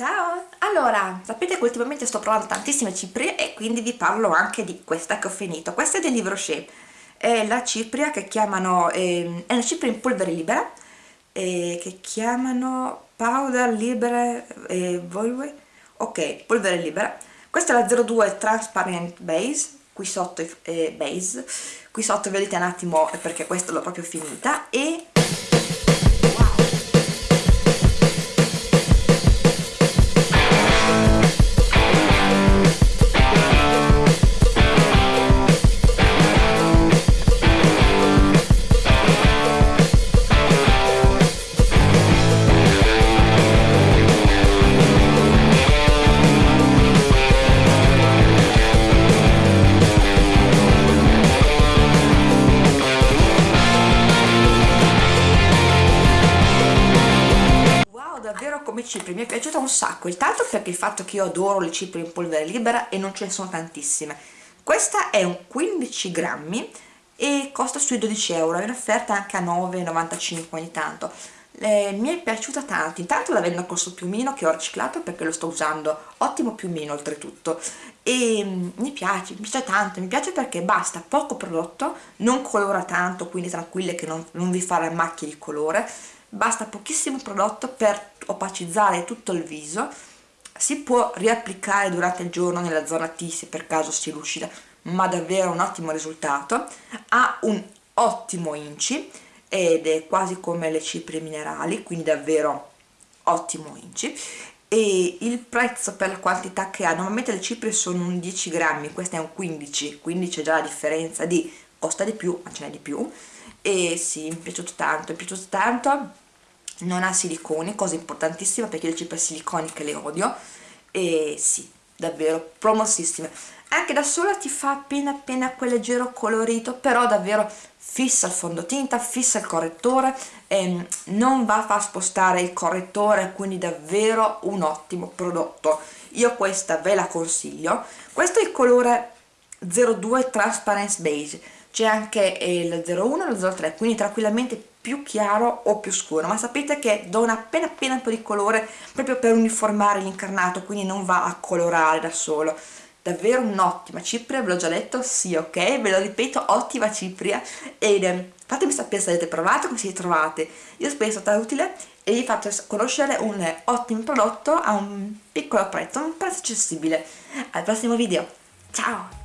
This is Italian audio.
Ciao! Allora, sapete che ultimamente sto provando tantissime ciprie e quindi vi parlo anche di questa che ho finito. Questa è del Livre Rocher, è la cipria che chiamano, eh, è una cipria in polvere libera, eh, che chiamano Powder Libere eh, ok, polvere libera. Questa è la 02 Transparent Base, qui sotto è base, qui sotto vedete un attimo perché questa l'ho proprio finita e cipria mi è piaciuta un sacco. Intanto perché il fatto che io adoro le ciprie in polvere libera e non ce ne sono tantissime. Questa è un 15 grammi e costa sui 12 euro è un'offerta anche a 9,95 ogni tanto eh, mi è piaciuta tanto. Intanto la vendo col suo piumino che ho riciclato perché lo sto usando ottimo piumino oltretutto. E mm, mi piace, mi piace tanto mi piace perché basta poco prodotto non colora tanto quindi tranquille che non, non vi farà macchie di colore. Basta pochissimo prodotto per opacizzare tutto il viso. Si può riapplicare durante il giorno nella zona T se per caso si lucida ma davvero un ottimo risultato. Ha un ottimo inci ed è quasi come le ciprie minerali quindi davvero ottimo inci. E il prezzo per la quantità che ha normalmente le ciprie sono un 10 grammi questo è un 15 quindi c'è già la differenza di costa di più ma ce n'è di più. E sì, mi è piaciuto tanto, mi è piaciuto tanto. Non ha siliconi, cosa importantissima perché le cipre siliconiche le odio. E sì, davvero promossissime. Anche da sola ti fa appena appena quel leggero colorito però davvero fissa il fondotinta, fissa il correttore e non va a far spostare il correttore quindi davvero un ottimo prodotto. Io questa ve la consiglio. Questo è il colore 02 Transparence Beige c'è anche il 01 e il 03 quindi tranquillamente più chiaro o più scuro. Ma sapete che do una appena appena un po' di colore proprio per uniformare l'incarnato quindi non va a colorare da solo. Davvero un'ottima cipria, ve l'ho già detto, sì ok, ve lo ripeto, ottima cipria. Ed eh, fatemi sapere se avete provato, come siete trovate, io spero sia stata utile e vi faccio conoscere un ottimo prodotto a un piccolo prezzo, un prezzo accessibile. Al prossimo video, ciao!